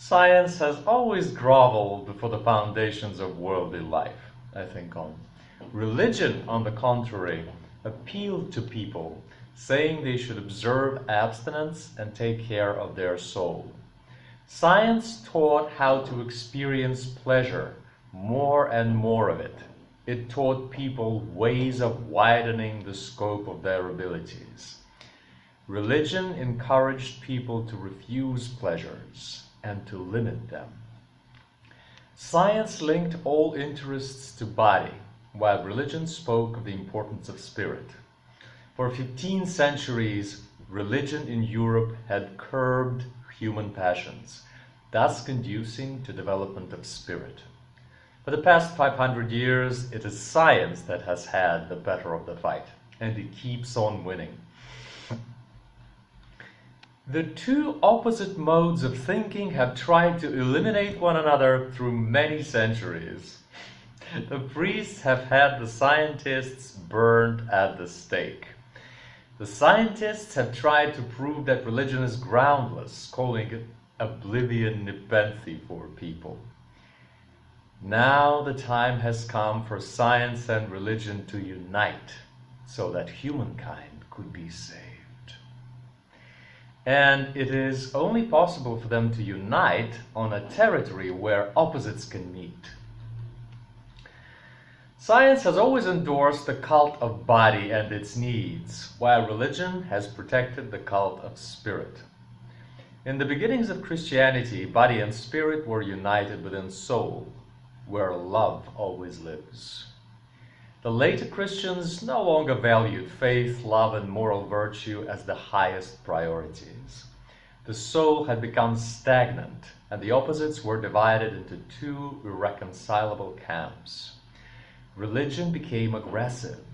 Science has always groveled before the foundations of worldly life, I think on. Religion, on the contrary, appealed to people, saying they should observe abstinence and take care of their soul. Science taught how to experience pleasure, more and more of it. It taught people ways of widening the scope of their abilities. Religion encouraged people to refuse pleasures and to limit them. Science linked all interests to body, while religion spoke of the importance of spirit. For 15 centuries, religion in Europe had curbed human passions, thus conducing to development of spirit. For the past 500 years, it is science that has had the better of the fight, and it keeps on winning. The two opposite modes of thinking have tried to eliminate one another through many centuries. The priests have had the scientists burned at the stake. The scientists have tried to prove that religion is groundless, calling it oblivion nepenthe for people. Now the time has come for science and religion to unite so that humankind could be saved. And it is only possible for them to unite on a territory where opposites can meet. Science has always endorsed the cult of body and its needs, while religion has protected the cult of spirit. In the beginnings of Christianity, body and spirit were united within soul, where love always lives. The later Christians no longer valued faith, love, and moral virtue as the highest priorities. The soul had become stagnant, and the opposites were divided into two irreconcilable camps. Religion became aggressive,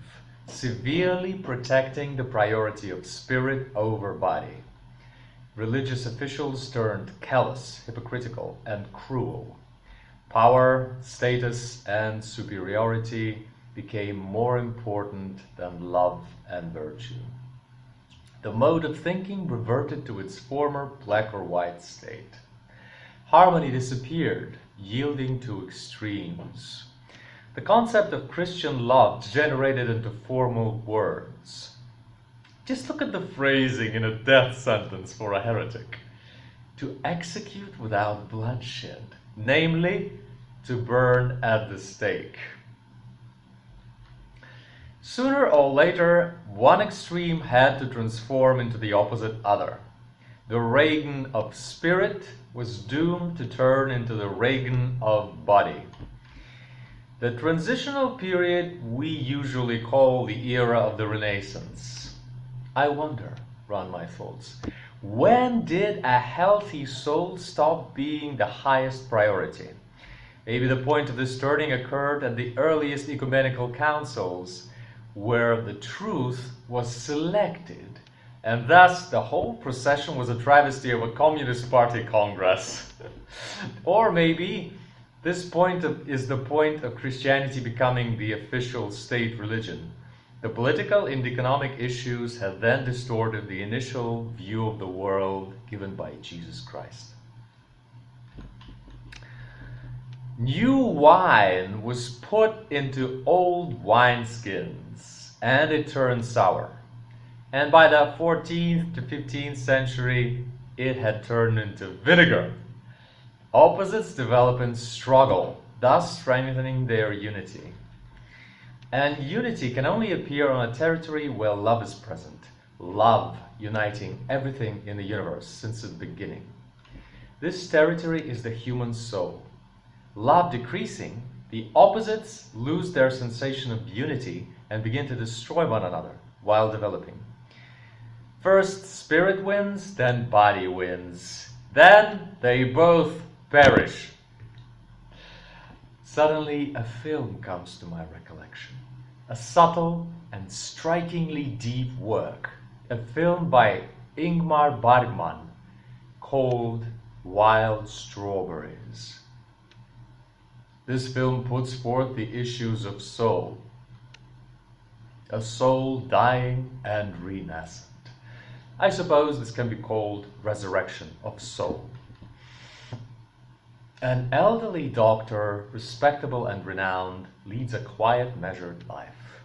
severely protecting the priority of spirit over body. Religious officials turned callous, hypocritical, and cruel. Power, status, and superiority became more important than love and virtue. The mode of thinking reverted to its former black or white state. Harmony disappeared, yielding to extremes. The concept of Christian love degenerated into formal words. Just look at the phrasing in a death sentence for a heretic. To execute without bloodshed, namely, to burn at the stake. Sooner or later, one extreme had to transform into the opposite other. The reign of spirit was doomed to turn into the reign of body. The transitional period we usually call the era of the Renaissance. I wonder, run my thoughts, when did a healthy soul stop being the highest priority? Maybe the point of this turning occurred at the earliest ecumenical councils, where the truth was selected, and thus the whole procession was a travesty of a Communist Party Congress. or maybe this point of, is the point of Christianity becoming the official state religion. The political and economic issues have then distorted the initial view of the world given by Jesus Christ. New wine was put into old wineskins and it turned sour. And by the 14th to 15th century, it had turned into vinegar. Opposites develop and struggle, thus strengthening their unity. And unity can only appear on a territory where love is present. Love uniting everything in the universe since the beginning. This territory is the human soul love decreasing, the opposites lose their sensation of unity and begin to destroy one another while developing. First spirit wins, then body wins. Then they both perish. Suddenly a film comes to my recollection. A subtle and strikingly deep work. A film by Ingmar Bergman called Wild Strawberries. This film puts forth the issues of soul, a soul dying and renascent. I suppose this can be called resurrection of soul. An elderly doctor, respectable and renowned, leads a quiet, measured life.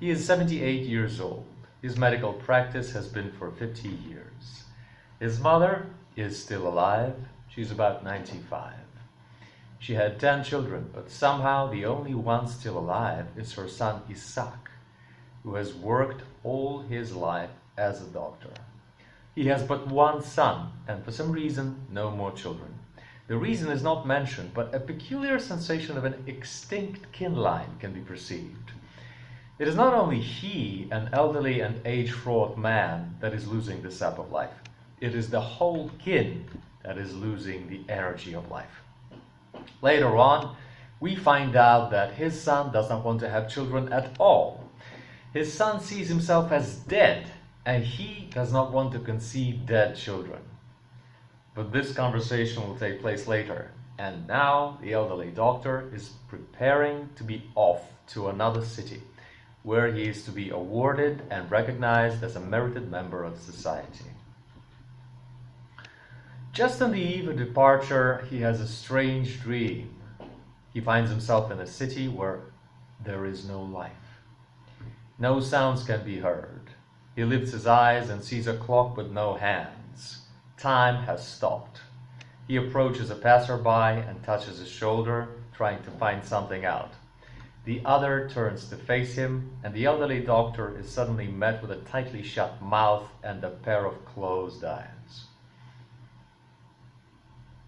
He is 78 years old. His medical practice has been for 50 years. His mother is still alive. She's about 95. She had 10 children, but somehow the only one still alive is her son Isaac, who has worked all his life as a doctor. He has but one son, and for some reason, no more children. The reason is not mentioned, but a peculiar sensation of an extinct kin line can be perceived. It is not only he, an elderly and age-fraught man, that is losing the sap of life. It is the whole kin that is losing the energy of life. Later on, we find out that his son does not want to have children at all. His son sees himself as dead, and he does not want to conceive dead children. But this conversation will take place later. And now the elderly doctor is preparing to be off to another city, where he is to be awarded and recognized as a merited member of society. Just on the eve of departure, he has a strange dream. He finds himself in a city where there is no life. No sounds can be heard. He lifts his eyes and sees a clock with no hands. Time has stopped. He approaches a passerby and touches his shoulder, trying to find something out. The other turns to face him, and the elderly doctor is suddenly met with a tightly shut mouth and a pair of closed eyes.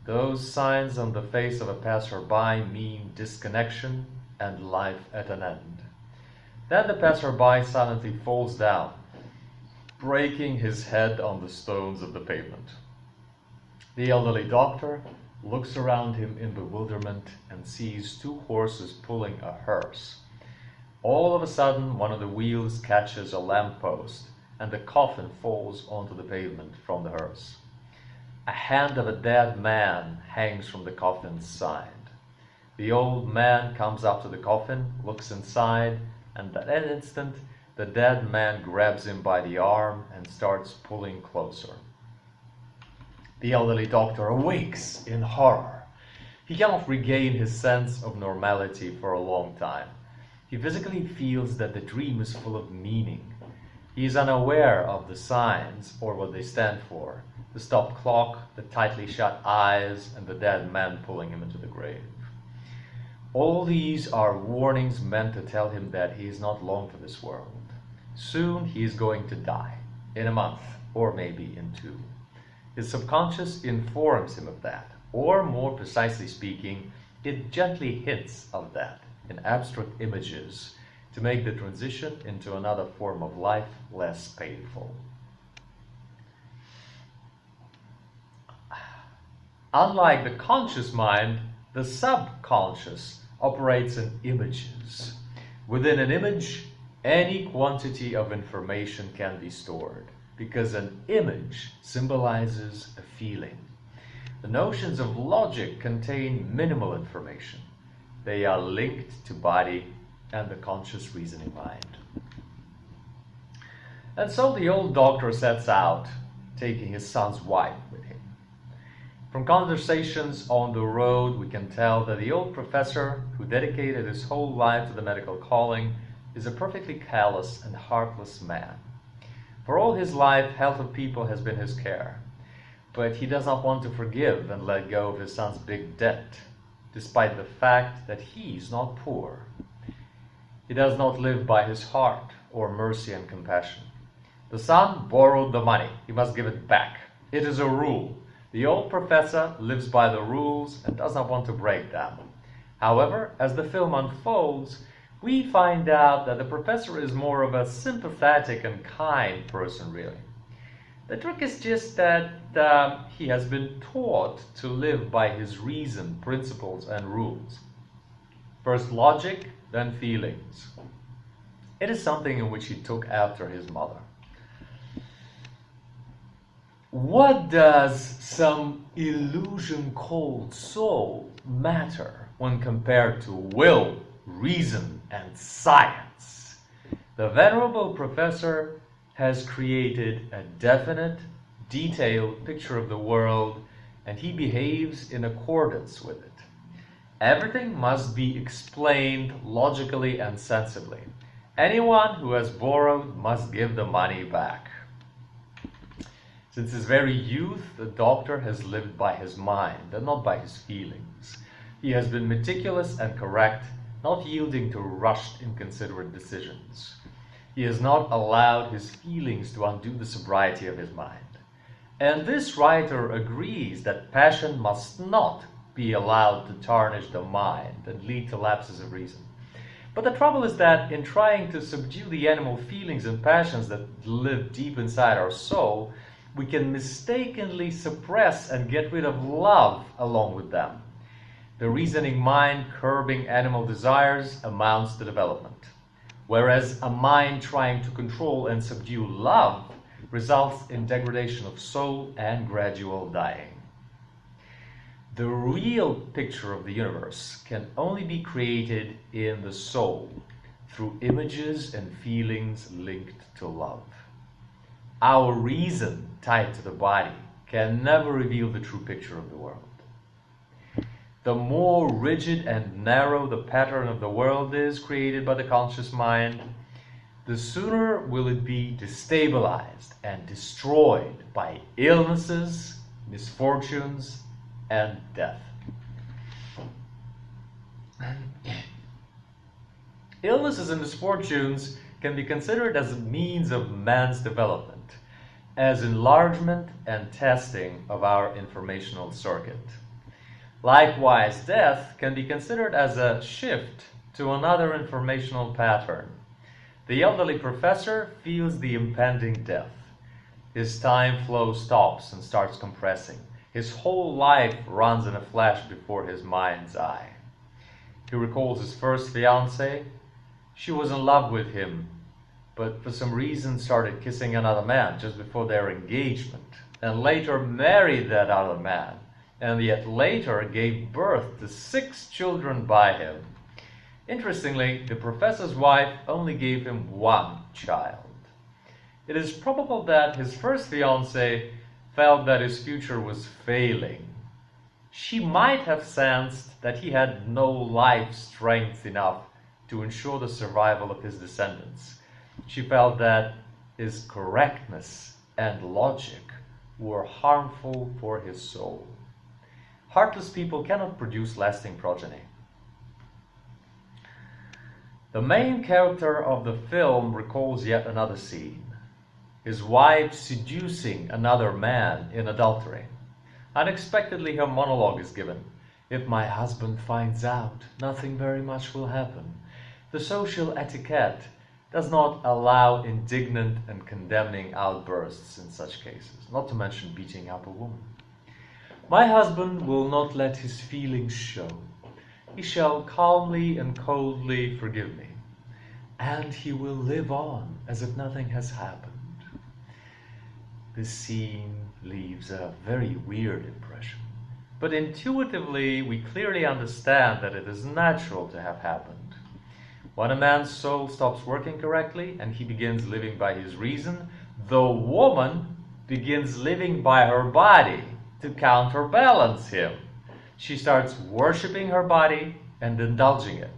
Those signs on the face of a passerby mean disconnection and life at an end. Then the passerby silently falls down, breaking his head on the stones of the pavement. The elderly doctor looks around him in bewilderment and sees two horses pulling a hearse. All of a sudden, one of the wheels catches a lamppost and the coffin falls onto the pavement from the hearse. A hand of a dead man hangs from the coffin's side. The old man comes up to the coffin, looks inside, and at that instant, the dead man grabs him by the arm and starts pulling closer. The elderly doctor awakes in horror. He cannot regain his sense of normality for a long time. He physically feels that the dream is full of meaning. He is unaware of the signs or what they stand for. The stopped clock, the tightly shut eyes, and the dead man pulling him into the grave. All these are warnings meant to tell him that he is not long for this world. Soon he is going to die, in a month, or maybe in two. His subconscious informs him of that, or more precisely speaking, it gently hints of that in abstract images to make the transition into another form of life less painful. Unlike the conscious mind, the subconscious operates in images. Within an image, any quantity of information can be stored because an image symbolizes a feeling. The notions of logic contain minimal information. They are linked to body and the conscious reasoning mind. And so the old doctor sets out, taking his son's wife. From conversations on the road, we can tell that the old professor, who dedicated his whole life to the medical calling, is a perfectly callous and heartless man. For all his life, health of people has been his care. But he does not want to forgive and let go of his son's big debt, despite the fact that he is not poor. He does not live by his heart or mercy and compassion. The son borrowed the money. He must give it back. It is a rule. The old professor lives by the rules and does not want to break them. However, as the film unfolds, we find out that the professor is more of a sympathetic and kind person, really. The trick is just that uh, he has been taught to live by his reason, principles, and rules. First logic, then feelings. It is something in which he took after his mother. What does some illusion called soul matter when compared to will, reason, and science. The venerable professor has created a definite, detailed picture of the world and he behaves in accordance with it. Everything must be explained logically and sensibly. Anyone who has borrowed must give the money back. Since his very youth, the doctor has lived by his mind and not by his feelings. He has been meticulous and correct, not yielding to rushed, inconsiderate decisions. He has not allowed his feelings to undo the sobriety of his mind. And this writer agrees that passion must not be allowed to tarnish the mind and lead to lapses of reason. But the trouble is that in trying to subdue the animal feelings and passions that live deep inside our soul, we can mistakenly suppress and get rid of love along with them. The reasoning mind curbing animal desires amounts to development, whereas a mind trying to control and subdue love results in degradation of soul and gradual dying. The real picture of the universe can only be created in the soul through images and feelings linked to love. Our reason tied to the body can never reveal the true picture of the world. The more rigid and narrow the pattern of the world is created by the conscious mind, the sooner will it be destabilized and destroyed by illnesses, misfortunes, and death. Illnesses and misfortunes can be considered as a means of man's development, as enlargement and testing of our informational circuit. Likewise, death can be considered as a shift to another informational pattern. The elderly professor feels the impending death. His time flow stops and starts compressing. His whole life runs in a flash before his mind's eye. He recalls his first fiancée. She was in love with him, but for some reason started kissing another man just before their engagement, and later married that other man, and yet later gave birth to six children by him. Interestingly, the professor's wife only gave him one child. It is probable that his first fiancée felt that his future was failing. She might have sensed that he had no life strength enough to ensure the survival of his descendants. She felt that his correctness and logic were harmful for his soul. Heartless people cannot produce lasting progeny. The main character of the film recalls yet another scene his wife seducing another man in adultery. Unexpectedly, her monologue is given. If my husband finds out, nothing very much will happen. The social etiquette does not allow indignant and condemning outbursts in such cases, not to mention beating up a woman. My husband will not let his feelings show. He shall calmly and coldly forgive me, and he will live on as if nothing has happened this scene leaves a very weird impression. But intuitively, we clearly understand that it is natural to have happened. When a man's soul stops working correctly and he begins living by his reason, the woman begins living by her body to counterbalance him. She starts worshipping her body and indulging it.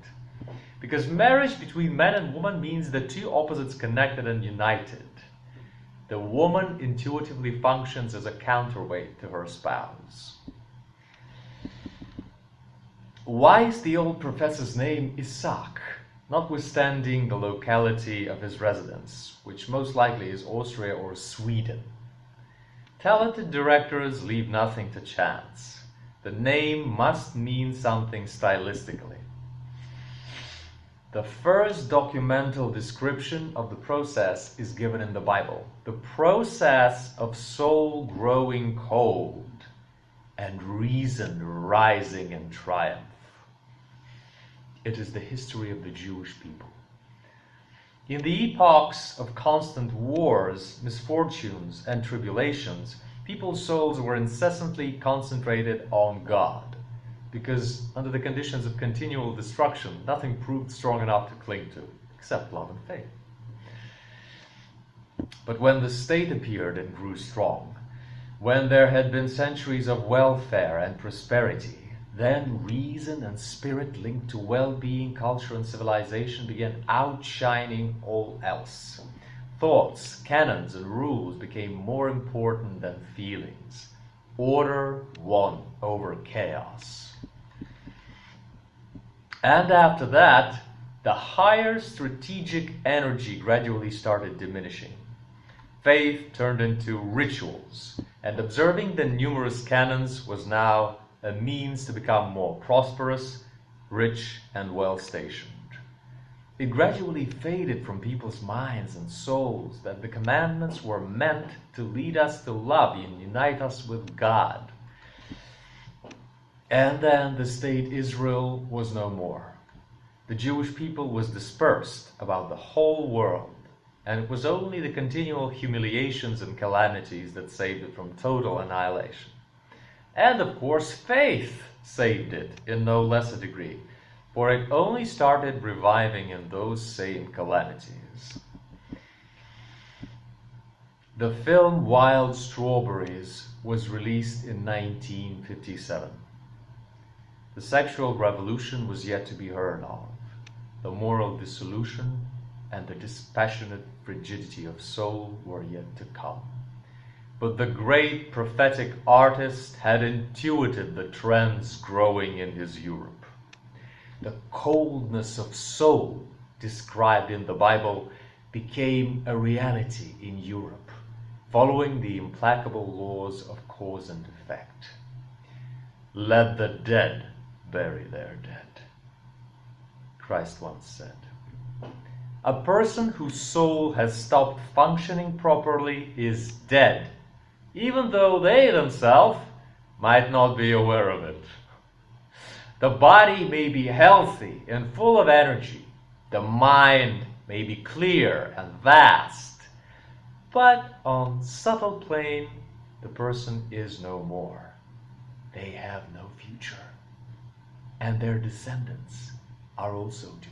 Because marriage between man and woman means the two opposites connected and united the woman intuitively functions as a counterweight to her spouse. Why is the old professor's name Isaac, notwithstanding the locality of his residence, which most likely is Austria or Sweden? Talented directors leave nothing to chance. The name must mean something stylistically. The first documental description of the process is given in the Bible. The process of soul growing cold and reason rising in triumph. It is the history of the Jewish people. In the epochs of constant wars, misfortunes, and tribulations, people's souls were incessantly concentrated on God because under the conditions of continual destruction, nothing proved strong enough to cling to except love and faith. But when the state appeared and grew strong, when there had been centuries of welfare and prosperity, then reason and spirit linked to well-being, culture and civilization began outshining all else. Thoughts, canons and rules became more important than feelings. Order won over chaos. And after that, the higher strategic energy gradually started diminishing. Faith turned into rituals, and observing the numerous canons was now a means to become more prosperous, rich, and well stationed. It gradually faded from people's minds and souls that the commandments were meant to lead us to love and unite us with God. And then the state Israel was no more. The Jewish people was dispersed about the whole world, and it was only the continual humiliations and calamities that saved it from total annihilation. And of course, faith saved it in no less a degree, for it only started reviving in those same calamities. The film Wild Strawberries was released in 1957. The sexual revolution was yet to be heard of. The moral dissolution and the dispassionate frigidity of soul were yet to come. But the great prophetic artist had intuited the trends growing in his Europe. The coldness of soul described in the Bible became a reality in Europe, following the implacable laws of cause and effect. Let the dead bury their dead. Christ once said. A person whose soul has stopped functioning properly is dead, even though they themselves might not be aware of it. The body may be healthy and full of energy. The mind may be clear and vast. But on subtle plane, the person is no more. They have no future and their descendants are also to